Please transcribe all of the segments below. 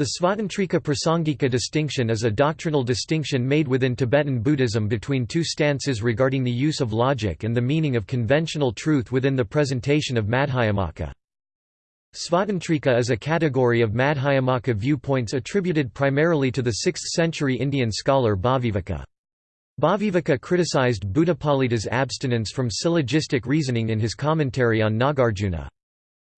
The Svatantrika Prasangika distinction is a doctrinal distinction made within Tibetan Buddhism between two stances regarding the use of logic and the meaning of conventional truth within the presentation of Madhyamaka. Svatantrika is a category of Madhyamaka viewpoints attributed primarily to the 6th-century Indian scholar Bhaviveka. Bhaviveka criticized Buddhapalita's abstinence from syllogistic reasoning in his commentary on Nagarjuna.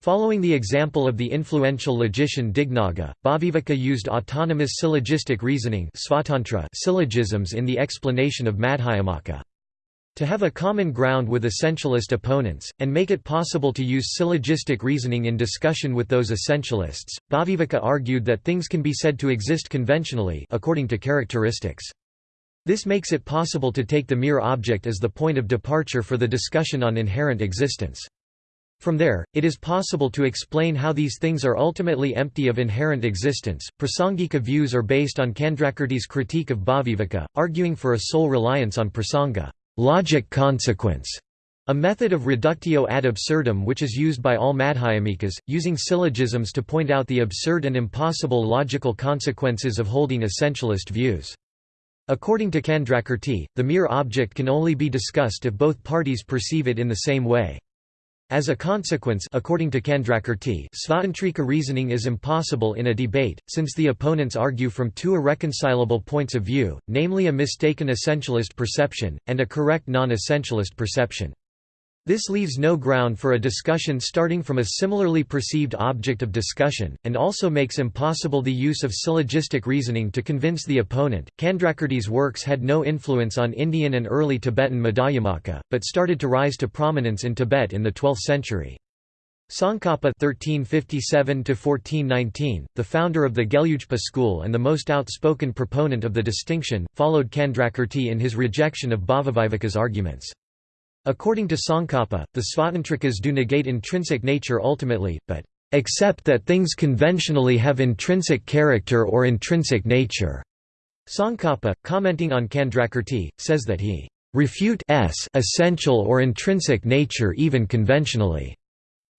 Following the example of the influential logician Dignaga, Bhaviveka used autonomous syllogistic reasoning syllogisms in the explanation of Madhyamaka. To have a common ground with essentialist opponents, and make it possible to use syllogistic reasoning in discussion with those essentialists, Bhaviveka argued that things can be said to exist conventionally according to characteristics. This makes it possible to take the mere object as the point of departure for the discussion on inherent existence. From there, it is possible to explain how these things are ultimately empty of inherent existence. Prasangika views are based on Candrakirti's critique of Bhaviveka, arguing for a sole reliance on prasanga, logic consequence, a method of reductio ad absurdum which is used by all Madhyamikas, using syllogisms to point out the absurd and impossible logical consequences of holding essentialist views. According to Candrakirti, the mere object can only be discussed if both parties perceive it in the same way. As a consequence according to Candrakirti, Svatantrika reasoning is impossible in a debate, since the opponents argue from two irreconcilable points of view, namely a mistaken essentialist perception, and a correct non-essentialist perception. This leaves no ground for a discussion starting from a similarly perceived object of discussion, and also makes impossible the use of syllogistic reasoning to convince the opponent. Candrakirti's works had no influence on Indian and early Tibetan Madhyamaka, but started to rise to prominence in Tibet in the 12th century. Tsongkhapa (1357–1419), the founder of the Gelugpa school and the most outspoken proponent of the distinction, followed Candrakirti in his rejection of Bhaviveka's arguments. According to Tsongkhapa, the Svatantrikas do negate intrinsic nature ultimately, but accept that things conventionally have intrinsic character or intrinsic nature. Tsongkhapa, commenting on Candrakirti, says that he refute s essential or intrinsic nature even conventionally.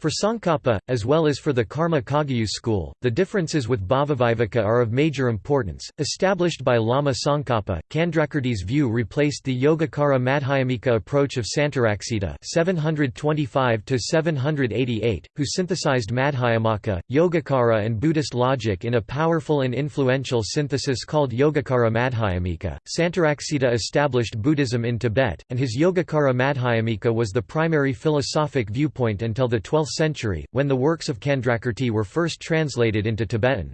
For Tsongkhapa, as well as for the Karma Kagyu school, the differences with Bhavivivaka are of major importance. Established by Lama Tsongkhapa, Candrakirti's view replaced the Yogacara Madhyamika approach of Santaraksita (725–788), who synthesized Madhyamaka, Yogacara, and Buddhist logic in a powerful and influential synthesis called Yogacara Madhyamika. Santaraksita established Buddhism in Tibet, and his Yogacara Madhyamika was the primary philosophic viewpoint until the 12th century, when the works of Candrakirti were first translated into Tibetan.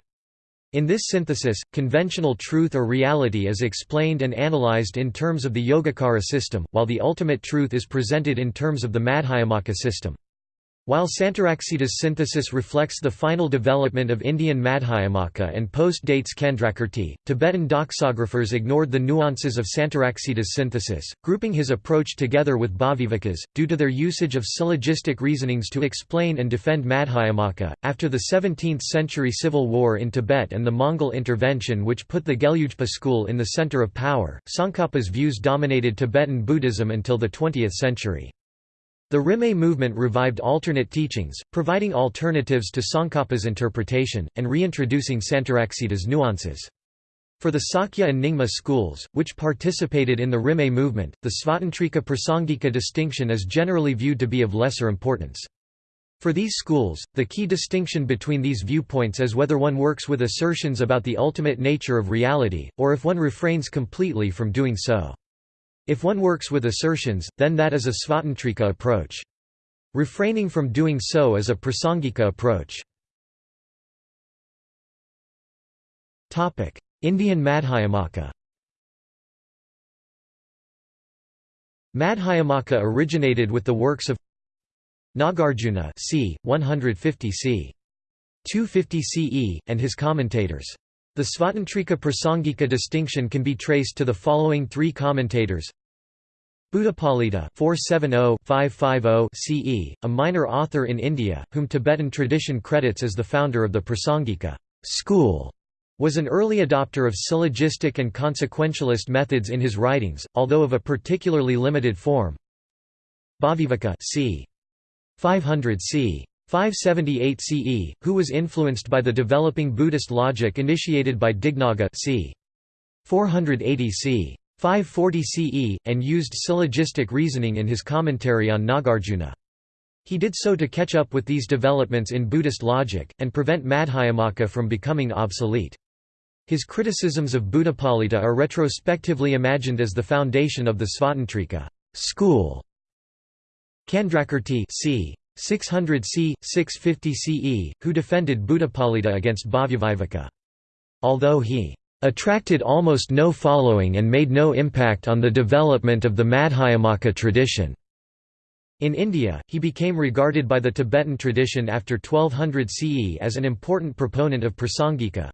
In this synthesis, conventional truth or reality is explained and analyzed in terms of the Yogacara system, while the ultimate truth is presented in terms of the Madhyamaka system. While Santaraksita's synthesis reflects the final development of Indian Madhyamaka and post-dates Candrakirti, Tibetan doxographers ignored the nuances of Santaraksita's synthesis, grouping his approach together with Bhaviveka's, due to their usage of syllogistic reasonings to explain and defend Madhyamaka. After the 17th century civil war in Tibet and the Mongol intervention which put the Gelugpa school in the center of power, Tsongkhapa's views dominated Tibetan Buddhism until the 20th century. The Rimé movement revived alternate teachings, providing alternatives to Tsongkhapa's interpretation, and reintroducing Santaraksita's nuances. For the Sakya and Nyingma schools, which participated in the Rimé movement, the Svatantrika Prasangika distinction is generally viewed to be of lesser importance. For these schools, the key distinction between these viewpoints is whether one works with assertions about the ultimate nature of reality, or if one refrains completely from doing so. If one works with assertions, then that is a Svatantrika approach. Refraining from doing so is a Prasangika approach. Indian Madhyamaka Madhyamaka originated with the works of Nagarjuna c. 150 c. 250 CE, and his commentators. The Svatantrika Prasangika distinction can be traced to the following three commentators Buddhapalita 470-550 CE, a minor author in India, whom Tibetan tradition credits as the founder of the Prasangika school, was an early adopter of syllogistic and consequentialist methods in his writings, although of a particularly limited form. Bhaviveka c. 500 c. 578 CE, who was influenced by the developing Buddhist logic initiated by Dignaga c. 480 c. 540 CE, and used syllogistic reasoning in his commentary on Nagarjuna. He did so to catch up with these developments in Buddhist logic, and prevent Madhyamaka from becoming obsolete. His criticisms of Buddhapalita are retrospectively imagined as the foundation of the Svatantrika school. Candrakirti c. 600 c. 650 CE, who defended Buddhapalita against Bhavyaviveka. Although he attracted almost no following and made no impact on the development of the Madhyamaka tradition. In India, he became regarded by the Tibetan tradition after 1200 CE as an important proponent of Prasangika.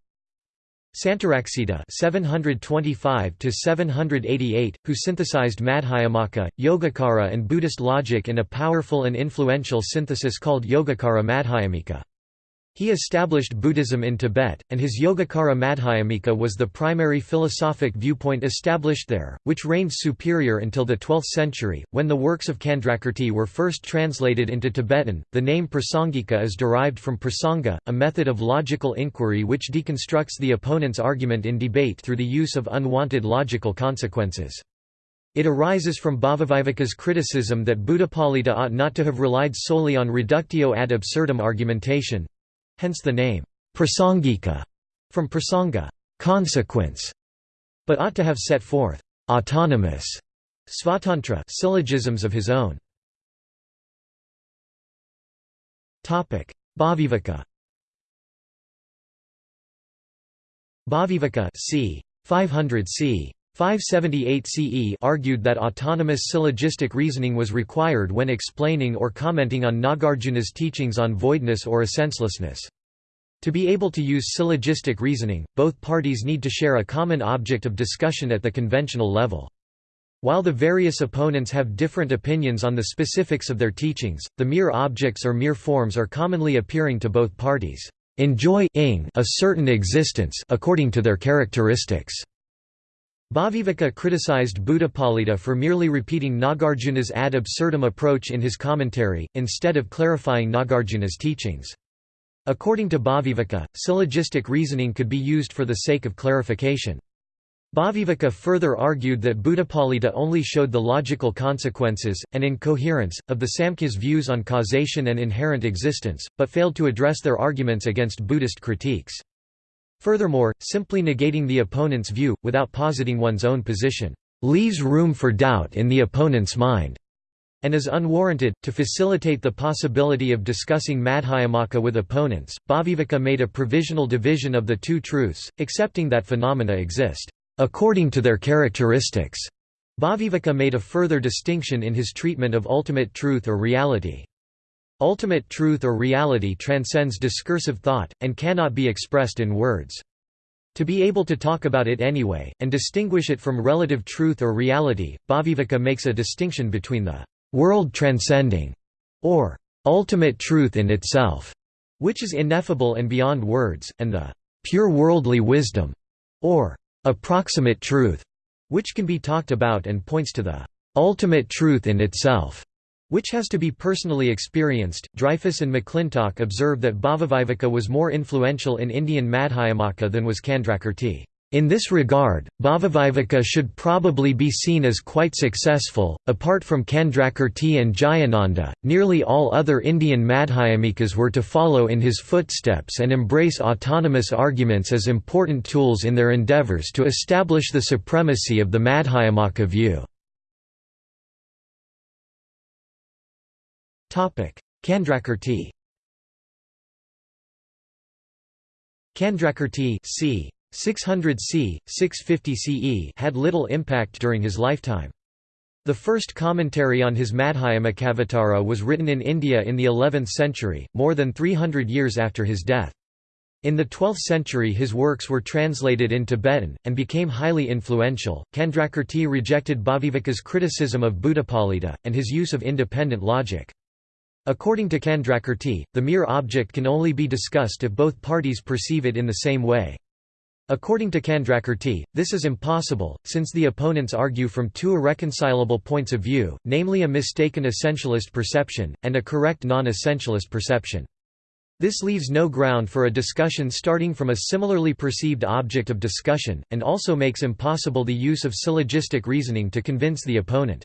Santaraksita (725–788) who synthesized Madhyamaka, Yogacara and Buddhist logic in a powerful and influential synthesis called Yogacara Madhyamika. He established Buddhism in Tibet, and his Yogacara Madhyamika was the primary philosophic viewpoint established there, which reigned superior until the 12th century, when the works of Candrakirti were first translated into Tibetan. The name Prasangika is derived from prasanga, a method of logical inquiry which deconstructs the opponent's argument in debate through the use of unwanted logical consequences. It arises from Bhavaviveka's criticism that Buddhapalita ought not to have relied solely on reductio ad absurdum argumentation, hence the name prasangika from prasanga consequence, but ought to have set forth autonomous svatantra syllogisms of his own. Topic: Bhaviveka. Bhaviveka c. 500 c. 578 CE argued that autonomous syllogistic reasoning was required when explaining or commenting on Nagarjuna's teachings on voidness or essencelessness. To be able to use syllogistic reasoning, both parties need to share a common object of discussion at the conventional level. While the various opponents have different opinions on the specifics of their teachings, the mere objects or mere forms are commonly appearing to both parties enjoy a certain existence according to their characteristics. Bhaviveka criticized Buddhapalita for merely repeating Nagarjuna's ad absurdum approach in his commentary, instead of clarifying Nagarjuna's teachings. According to Bhaviveka, syllogistic reasoning could be used for the sake of clarification. Bhaviveka further argued that Buddhapalita only showed the logical consequences, and incoherence, of the Samkhya's views on causation and inherent existence, but failed to address their arguments against Buddhist critiques. Furthermore, simply negating the opponent's view, without positing one's own position, leaves room for doubt in the opponent's mind, and is unwarranted. To facilitate the possibility of discussing Madhyamaka with opponents, Bhaviveka made a provisional division of the two truths, accepting that phenomena exist according to their characteristics. Bhaviveka made a further distinction in his treatment of ultimate truth or reality. Ultimate truth or reality transcends discursive thought, and cannot be expressed in words. To be able to talk about it anyway, and distinguish it from relative truth or reality, Bhaviveka makes a distinction between the world-transcending, or ultimate truth in itself, which is ineffable and beyond words, and the pure worldly wisdom, or approximate truth, which can be talked about and points to the ultimate truth in itself which has to be personally experienced. Dreyfus and McClintock observe that Bhavaviveka was more influential in Indian Madhyamaka than was Candrakirti. In this regard, Bhavaviveka should probably be seen as quite successful. Apart from Candrakirti and Jayananda, nearly all other Indian Madhyamikas were to follow in his footsteps and embrace autonomous arguments as important tools in their endeavours to establish the supremacy of the Madhyamaka view. Candrakirti Candrakirti c. 600 c. 650 CE had little impact during his lifetime. The first commentary on his Madhyamakavatara was written in India in the 11th century, more than 300 years after his death. In the 12th century his works were translated in Tibetan, and became highly influential. Candrakirti rejected Bhaviveka's criticism of Buddhapalita, and his use of independent logic. According to Candrakirti, the mere object can only be discussed if both parties perceive it in the same way. According to Candrakirti, this is impossible, since the opponents argue from two irreconcilable points of view, namely a mistaken essentialist perception, and a correct non-essentialist perception. This leaves no ground for a discussion starting from a similarly perceived object of discussion, and also makes impossible the use of syllogistic reasoning to convince the opponent.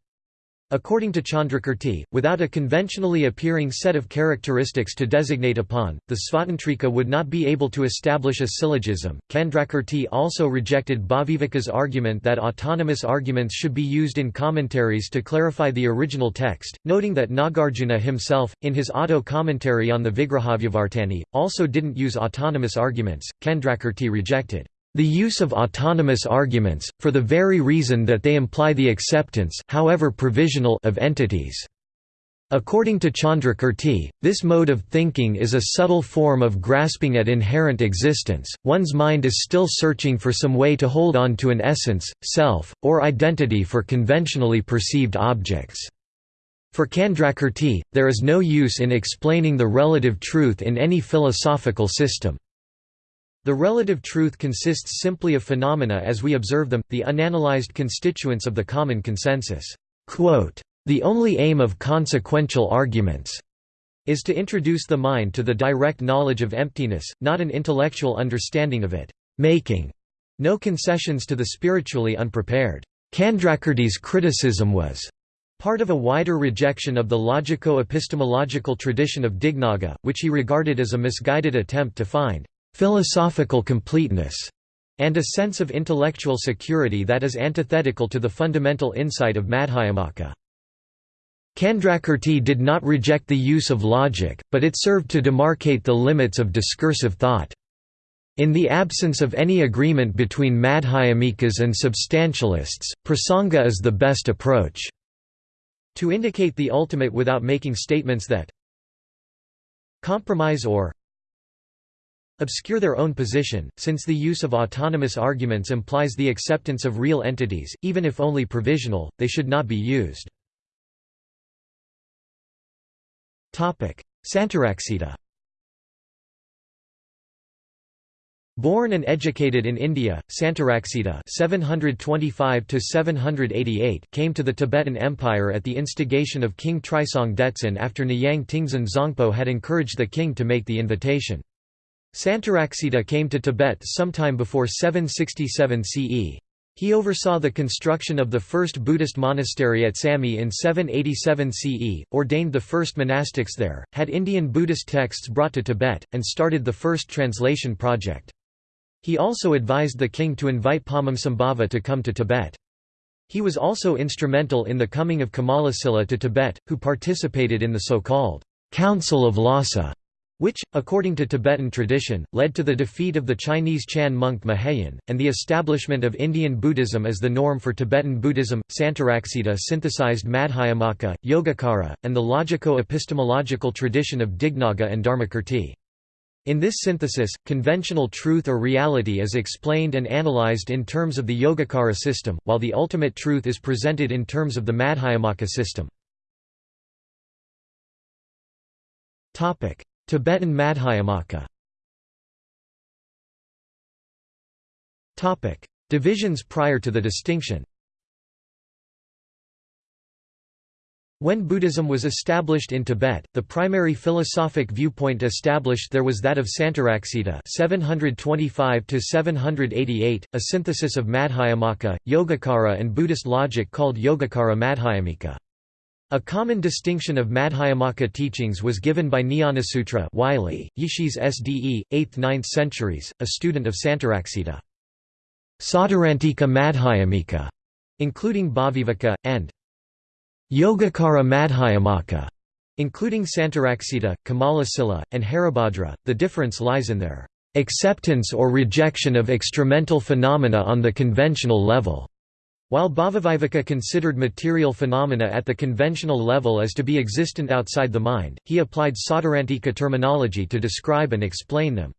According to Chandrakirti, without a conventionally appearing set of characteristics to designate upon, the Svatantrika would not be able to establish a syllogism. Chandrakirti also rejected Bhaviveka's argument that autonomous arguments should be used in commentaries to clarify the original text, noting that Nagarjuna himself, in his auto commentary on the Vigrahavyavartani, also didn't use autonomous arguments. Chandrakirti rejected the use of autonomous arguments, for the very reason that they imply the acceptance however provisional of entities. According to Chandrakirti, this mode of thinking is a subtle form of grasping at inherent existence, one's mind is still searching for some way to hold on to an essence, self, or identity for conventionally perceived objects. For Chandrakirti, there is no use in explaining the relative truth in any philosophical system. The relative truth consists simply of phenomena as we observe them, the unanalyzed constituents of the common consensus. The only aim of consequential arguments is to introduce the mind to the direct knowledge of emptiness, not an intellectual understanding of it, making no concessions to the spiritually unprepared. Candrakirti's criticism was part of a wider rejection of the logico-epistemological tradition of Dignaga, which he regarded as a misguided attempt to find philosophical completeness, and a sense of intellectual security that is antithetical to the fundamental insight of Madhyamaka. Candrakirti did not reject the use of logic, but it served to demarcate the limits of discursive thought. In the absence of any agreement between Madhyamikas and substantialists, prasanga is the best approach. To indicate the ultimate without making statements that compromise or obscure their own position, since the use of autonomous arguments implies the acceptance of real entities, even if only provisional, they should not be used. Santaraksita Born and educated in India, Santaraksita (725–788) came to the Tibetan Empire at the instigation of King Trisong Detsen after Nyang Tingzan Zangpo had encouraged the king to make the invitation. Santaraksita came to Tibet sometime before 767 CE. He oversaw the construction of the first Buddhist monastery at Samye in 787 CE, ordained the first monastics there, had Indian Buddhist texts brought to Tibet, and started the first translation project. He also advised the king to invite Padmasambhava to come to Tibet. He was also instrumental in the coming of Kamalasila to Tibet, who participated in the so-called Council of Lhasa which, according to Tibetan tradition, led to the defeat of the Chinese Chan monk Moheyan, and the establishment of Indian Buddhism as the norm for Tibetan Buddhism. Santaraksita synthesized Madhyamaka, Yogacara, and the logico-epistemological tradition of Dignaga and Dharmakirti. In this synthesis, conventional truth or reality is explained and analyzed in terms of the Yogacara system, while the ultimate truth is presented in terms of the Madhyamaka system. Tibetan Madhyamaka. Divisions prior to the distinction. When Buddhism was established in Tibet, the primary philosophic viewpoint established there was that of Santaraksita 725–788, a synthesis of Madhyamaka, Yogacara and Buddhist logic called Yogacara Madhyamika. A common distinction of Madhyamaka teachings was given by Jnanasutra Wylie, Yishis SDE, 8th–9th centuries, a student of Santaraksita. Sautrantika Madhyamika, including Bhaviveka, and Yogacara Madhyamaka, including Santaraksita, Kamalasila, and Haribhadra. The difference lies in their acceptance or rejection of extramental phenomena on the conventional level. While Bhavivivaka considered material phenomena at the conventional level as to be existent outside the mind, he applied Sautrantika terminology to describe and explain them.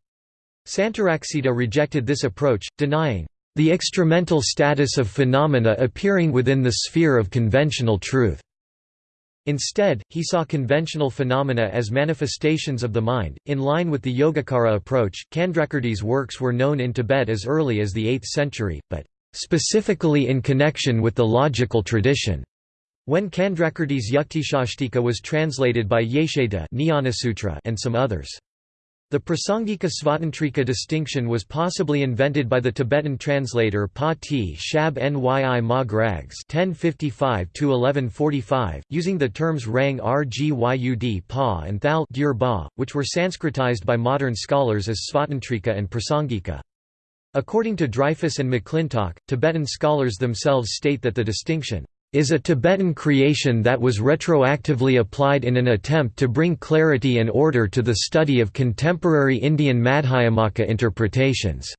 Santaraksita rejected this approach, denying the extramental status of phenomena appearing within the sphere of conventional truth. Instead, he saw conventional phenomena as manifestations of the mind. In line with the Yogacara approach, Candrakirti's works were known in Tibet as early as the 8th century, but specifically in connection with the logical tradition. When Candrakirti's Yuktishashtika was translated by Yesheda and some others. The Prasangika Svatantrika distinction was possibly invented by the Tibetan translator Pa T. Shab Nyi Ma Grags (1055–1145), using the terms Rang Rgyud Pa and Thal which were Sanskritized by modern scholars as Svatantrika and Prasangika. According to Dreyfus and McClintock, Tibetan scholars themselves state that the distinction is a Tibetan creation that was retroactively applied in an attempt to bring clarity and order to the study of contemporary Indian Madhyamaka interpretations.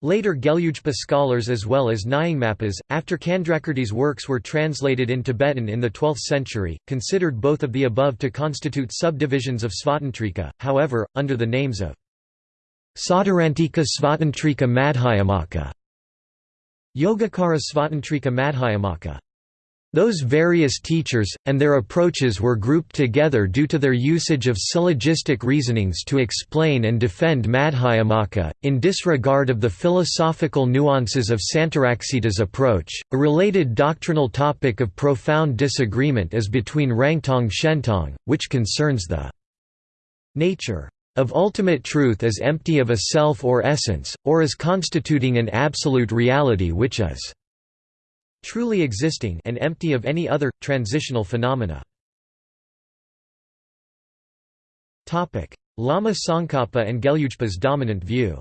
Later Gelugpa scholars as well as Nyingmapas, after Candrakirti's works were translated in Tibetan in the 12th century, considered both of the above to constitute subdivisions of Svatantrika, however, under the names of Sautrantika Svatantrika Madhyamaka, Yogacara Svatantrika Madhyamaka. Those various teachers, and their approaches were grouped together due to their usage of syllogistic reasonings to explain and defend Madhyamaka, in disregard of the philosophical nuances of Santaraksita's approach. A related doctrinal topic of profound disagreement is between Rangtong Shentong, which concerns the nature of ultimate truth as empty of a self or essence, or as constituting an absolute reality which is truly existing and empty of any other, transitional phenomena. Lama Tsongkhapa and Gelugpa's dominant view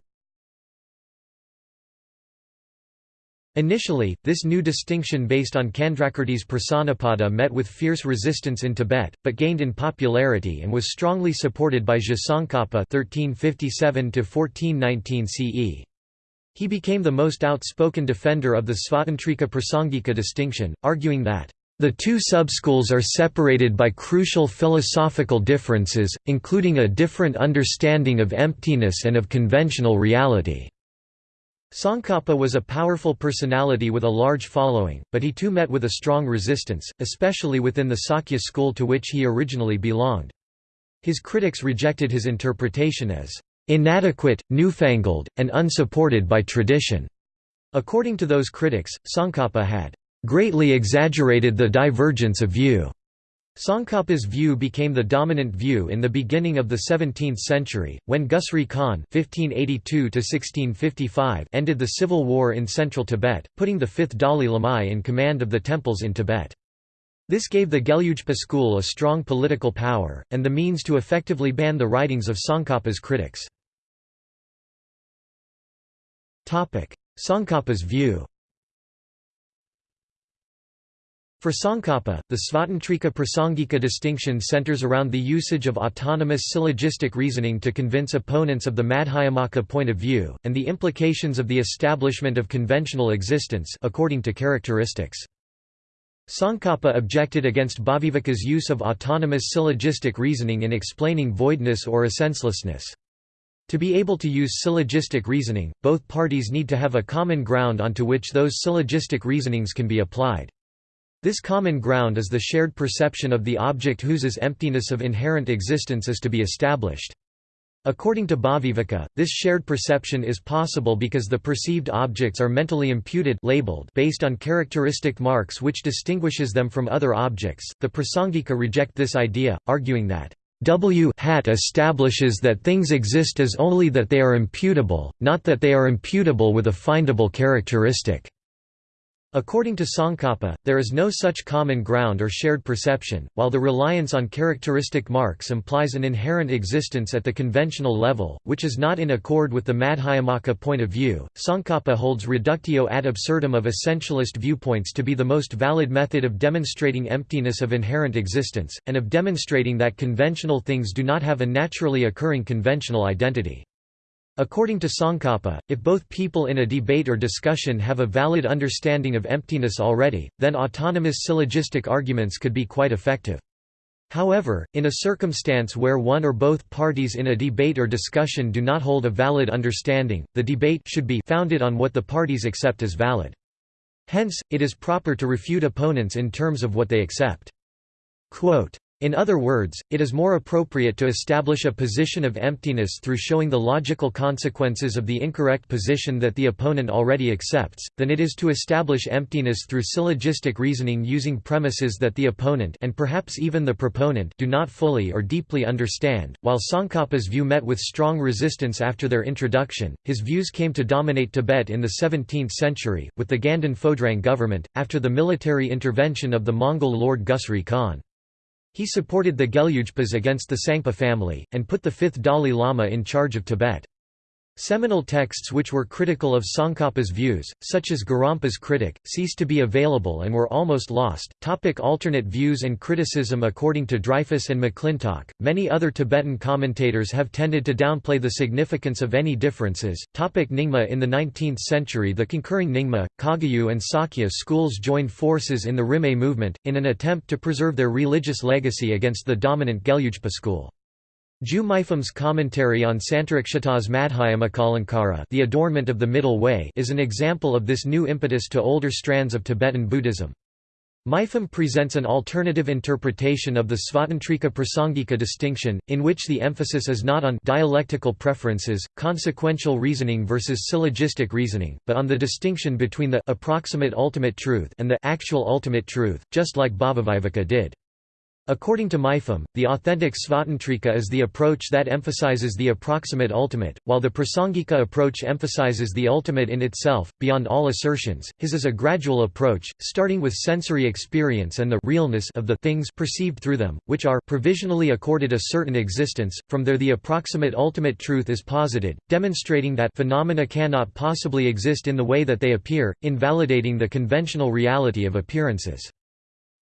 Initially, this new distinction based on Candrakirti's Prasannapada met with fierce resistance in Tibet, but gained in popularity and was strongly supported by (1357–1419 CE). He became the most outspoken defender of the Svatantrika Prasangika distinction, arguing that the two subschools are separated by crucial philosophical differences, including a different understanding of emptiness and of conventional reality. Tsongkhapa was a powerful personality with a large following, but he too met with a strong resistance, especially within the Sakya school to which he originally belonged. His critics rejected his interpretation as inadequate, newfangled, and unsupported by tradition. According to those critics, Tsongkhapa had greatly exaggerated the divergence of view. Tsongkhapa's view became the dominant view in the beginning of the 17th century, when Gusri Khan (1582–1655) ended the civil war in central Tibet, putting the fifth Dalai Lama in command of the temples in Tibet. This gave the Gelugpa school a strong political power, and the means to effectively ban the writings of Tsongkhapa's critics. Tsongkhapa's view For Tsongkhapa, the Svatantrika Prasangika distinction centers around the usage of autonomous syllogistic reasoning to convince opponents of the Madhyamaka point of view, and the implications of the establishment of conventional existence according to characteristics. Tsongkhapa objected against Bhaviveka's use of autonomous syllogistic reasoning in explaining voidness or essencelessness. To be able to use syllogistic reasoning, both parties need to have a common ground onto which those syllogistic reasonings can be applied. This common ground is the shared perception of the object whose emptiness of inherent existence is to be established. According to Bhaviveka, this shared perception is possible because the perceived objects are mentally imputed labeled based on characteristic marks which distinguishes them from other objects. The Prasangika reject this idea, arguing that W hat establishes that things exist as only that they are imputable, not that they are imputable with a findable characteristic. According to Tsongkhapa, there is no such common ground or shared perception, while the reliance on characteristic marks implies an inherent existence at the conventional level, which is not in accord with the Madhyamaka point of view. Tsongkhapa holds reductio ad absurdum of essentialist viewpoints to be the most valid method of demonstrating emptiness of inherent existence, and of demonstrating that conventional things do not have a naturally occurring conventional identity. According to Tsongkhapa, if both people in a debate or discussion have a valid understanding of emptiness already, then autonomous syllogistic arguments could be quite effective. However, in a circumstance where one or both parties in a debate or discussion do not hold a valid understanding, the debate should be founded on what the parties accept as valid. Hence, it is proper to refute opponents in terms of what they accept. Quote, in other words, it is more appropriate to establish a position of emptiness through showing the logical consequences of the incorrect position that the opponent already accepts, than it is to establish emptiness through syllogistic reasoning using premises that the opponent and perhaps even the proponent do not fully or deeply understand. While Tsongkhapa's view met with strong resistance after their introduction, his views came to dominate Tibet in the 17th century, with the Ganden Phodrang government, after the military intervention of the Mongol lord Gusri Khan. He supported the Gelugpas against the Tsangpa family, and put the fifth Dalai Lama in charge of Tibet. Seminal texts which were critical of Tsongkhapa's views, such as Gorampa's Critic, ceased to be available and were almost lost. Topic alternate views and criticism According to Dreyfus and McClintock, many other Tibetan commentators have tended to downplay the significance of any differences. Topic Nyingma In the 19th century the concurring Nyingma, Kagyu and Sakya schools joined forces in the Rimé movement, in an attempt to preserve their religious legacy against the dominant Gelugpa school. Ju Mipham's commentary on Santarakshita's Madhyamakalamkara the adornment of the middle way is an example of this new impetus to older strands of Tibetan Buddhism. Mipham presents an alternative interpretation of the Svatantrika Prasangika distinction, in which the emphasis is not on dialectical preferences, consequential reasoning versus syllogistic reasoning, but on the distinction between the approximate ultimate truth and the actual ultimate truth, just like Bhavaviveka did. According to Mipham, the authentic Svatantrika is the approach that emphasizes the approximate ultimate, while the Prasangika approach emphasizes the ultimate in itself, beyond all assertions. His is a gradual approach, starting with sensory experience and the realness of the things perceived through them, which are provisionally accorded a certain existence. From there, the approximate ultimate truth is posited, demonstrating that phenomena cannot possibly exist in the way that they appear, invalidating the conventional reality of appearances.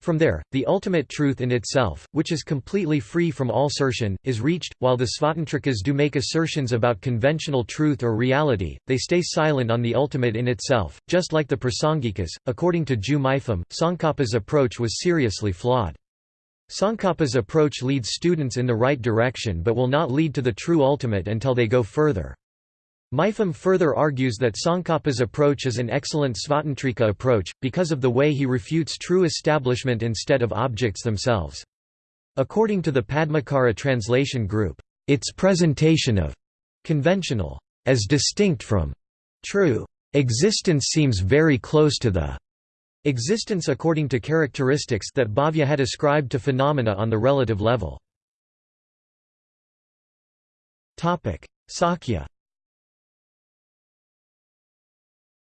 From there, the ultimate truth in itself, which is completely free from all assertion, is reached. While the Svatantrikas do make assertions about conventional truth or reality, they stay silent on the ultimate in itself, just like the Prasangikas. According to Ju Mipham, Tsongkhapa's approach was seriously flawed. Tsongkhapa's approach leads students in the right direction but will not lead to the true ultimate until they go further. Mipham further argues that Tsongkhapa's approach is an excellent Svatantrika approach, because of the way he refutes true establishment instead of objects themselves. According to the Padmakara translation group, its presentation of conventional as distinct from true existence seems very close to the existence according to characteristics that Bhavya had ascribed to phenomena on the relative level. Sakya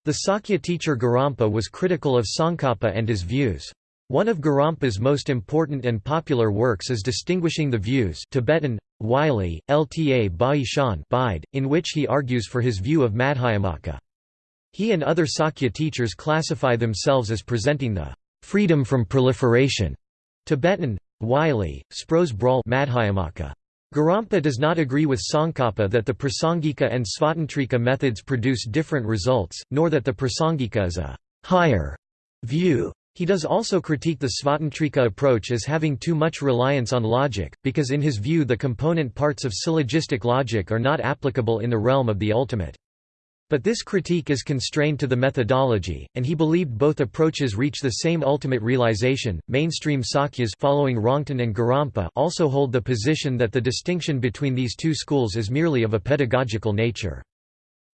The Sakya teacher Gorampa was critical of Tsongkhapa and his views. One of Gorampa's most important and popular works is Distinguishing the Views Tibetan, Wylie, Lta Baishan Bide, in which he argues for his view of Madhyamaka. He and other Sakya teachers classify themselves as presenting the freedom from proliferation Tibetan, Wylie, Spros Brawl Madhyamaka. Gorampa does not agree with Tsongkhapa that the Prasangika and Svatantrika methods produce different results, nor that the Prasangika is a higher view. He does also critique the Svatantrika approach as having too much reliance on logic, because in his view the component parts of syllogistic logic are not applicable in the realm of the ultimate. But this critique is constrained to the methodology, and he believed both approaches reach the same ultimate realization. Mainstream Sakyas following Rongten and Gorampa also hold the position that the distinction between these two schools is merely of a pedagogical nature.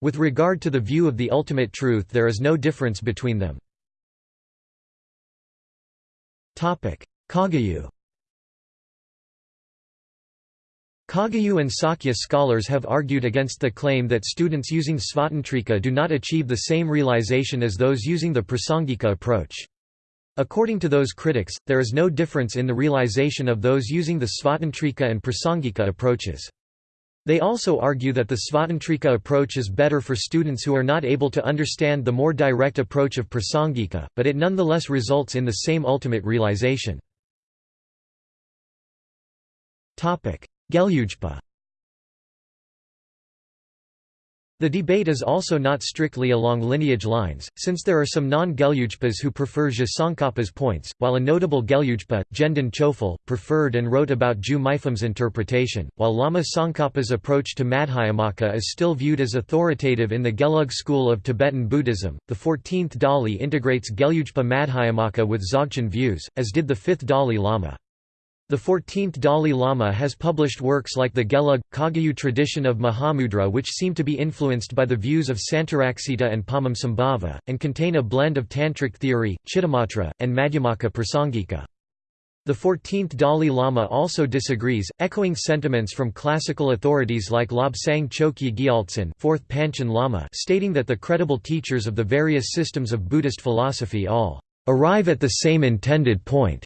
With regard to the view of the ultimate truth there is no difference between them. Kagyu Kagyu and Sakya scholars have argued against the claim that students using Svatantrika do not achieve the same realization as those using the Prasangika approach. According to those critics, there is no difference in the realization of those using the Svatantrika and Prasangika approaches. They also argue that the Svatantrika approach is better for students who are not able to understand the more direct approach of Prasangika, but it nonetheless results in the same ultimate realization. Gelugpa The debate is also not strictly along lineage lines, since there are some non-Gelugpas who prefer Je points, while a notable Gelugpa, Gendun Chophel, preferred and wrote about Ju Mipham's interpretation, while Lama Tsongkhapa's approach to Madhyamaka is still viewed as authoritative in the Gelug school of Tibetan Buddhism. The 14th Dalai integrates Gelugpa Madhyamaka with Dzogchen views, as did the 5th Dalai Lama. The 14th Dalai Lama has published works like the Gelug, Kagyu tradition of Mahamudra which seem to be influenced by the views of Santaraksita and Padmasambhava, and contain a blend of Tantric theory, Chittamatra, and Madhyamaka Prasangika. The 14th Dalai Lama also disagrees, echoing sentiments from classical authorities like Lobsang Chokyi Gyaltsen 4th Panchen Lama stating that the credible teachers of the various systems of Buddhist philosophy all arrive at the same intended point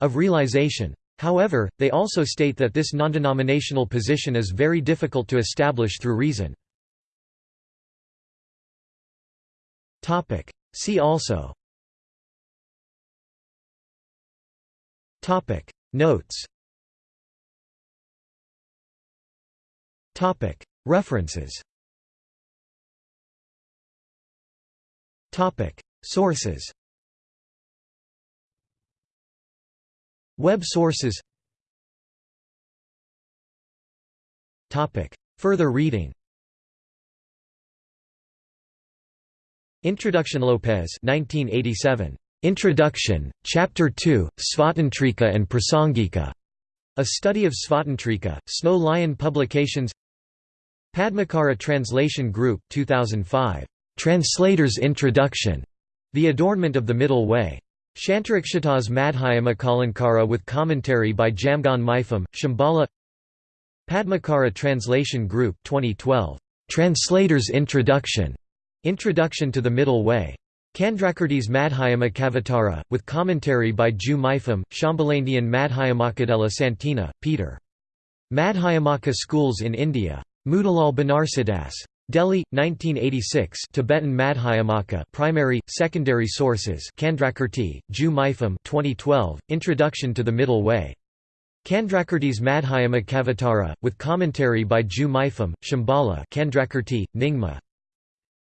of realization. However, they also state that this non-denominational position is very difficult to establish through reason. See also. Notes. References. Sources Web sources Further reading Introduction Lopez 1987. Introduction, Chapter 2, Svatantrika and Prasangika. A Study of Svatantrika, Snow Lion Publications Padmakara Translation Group 2005. Translator's Introduction. The Adornment of the Middle Way. Shantarakshita's Madhyamaka with commentary by Jamgon Mipham, Shambhala Padmakara Translation Group 2012. Translator's Introduction. Introduction to the Middle Way. Candrakirti's Madhyamakavatara, with commentary by Ju Mipham, Shambhalandian Madhyamakadela Santina, Peter. Madhyamaka Schools in India. Motilal Banarsidass. Delhi, 1986 Tibetan Madhyamaka Primary, Secondary Sources Candrakirti, Ju Mipham 2012, Introduction to the Middle Way. Candrakirti's Madhyamakavatara, with commentary by Ju Mipham, Shambhala Candrakirti, Nyingma.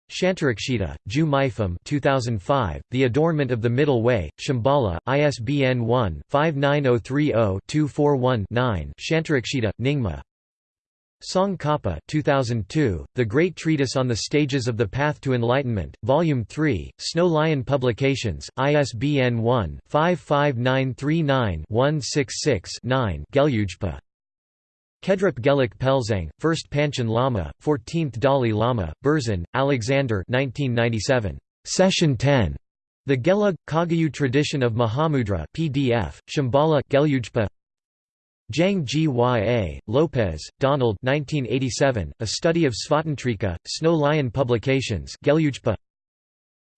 Shantarakshita, Ju Mifam 2005, The Adornment of the Middle Way, Shambhala, ISBN 1-59030-241-9 Shantarakshita, Nyingma. Tsongkhapa 2002, The Great Treatise on the Stages of the Path to Enlightenment, Volume 3, Snow Lion Publications, ISBN 1-55939-166-9 Gelugpa. Kedrup Geluk Pelzang, 1st Panchen Lama, 14th Dalai Lama, Berzin, Alexander 1997. Session 10. The Gelug, Kagyu Tradition of Mahamudra PDF, Shambhala Gelugpa. Zhang Gya, Lopez, Donald 1987, A Study of Svatantrika, Snow Lion Publications Gelugpa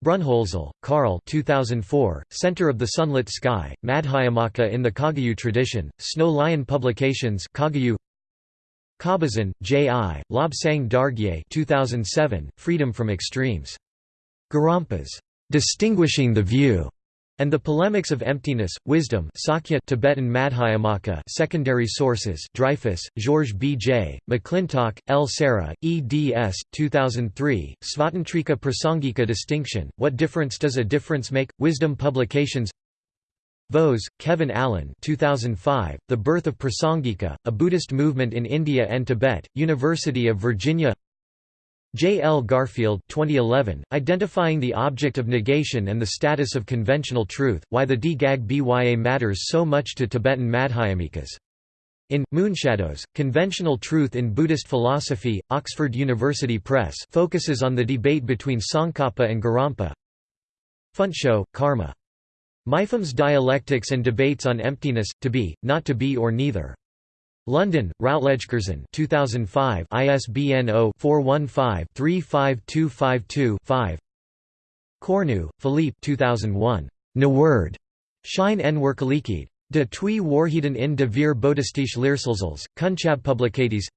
Brunholzl, Karl 2004, Center of the Sunlit Sky, Madhyamaka in the Kagyu Tradition, Snow Lion Publications Kagyu Kabazin, J. I., Lobsang Dargye 2007, Freedom from Extremes. Gorampas, Distinguishing the View and the Polemics of Emptiness, Wisdom Sakya Tibetan Madhyamaka Secondary Sources Dreyfus, George B. J., McClintock, L. Sarah, eds. 2003, Svatantrika Prasangika Distinction, What Difference Does a Difference Make? Wisdom Publications Vose, Kevin Allen 2005, The Birth of Prasangika, A Buddhist Movement in India and Tibet, University of Virginia J. L. Garfield 2011, Identifying the Object of Negation and the Status of Conventional Truth, Why the D-Gag Bya Matters So Much to Tibetan Madhyamikas. In, Moonshadows, Conventional Truth in Buddhist Philosophy, Oxford University Press focuses on the debate between Tsongkhapa and Gorampa Phuntsho, Karma. Mipham's Dialectics and Debates on Emptiness, To Be, Not to Be or Neither. London, Routledge Curzon 2005 ISBN 0-415-35252-5 Cornu, Philippe 2001. Nword. Shine en Werkelijkheid. De twee Waarheden in de vier Boeddhistische leerstelsels, Kunchab Publicaties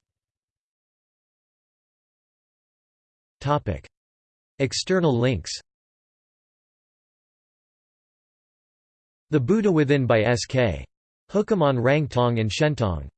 External links The Buddha Within by S.K. Hukaman Rangtong and Shentong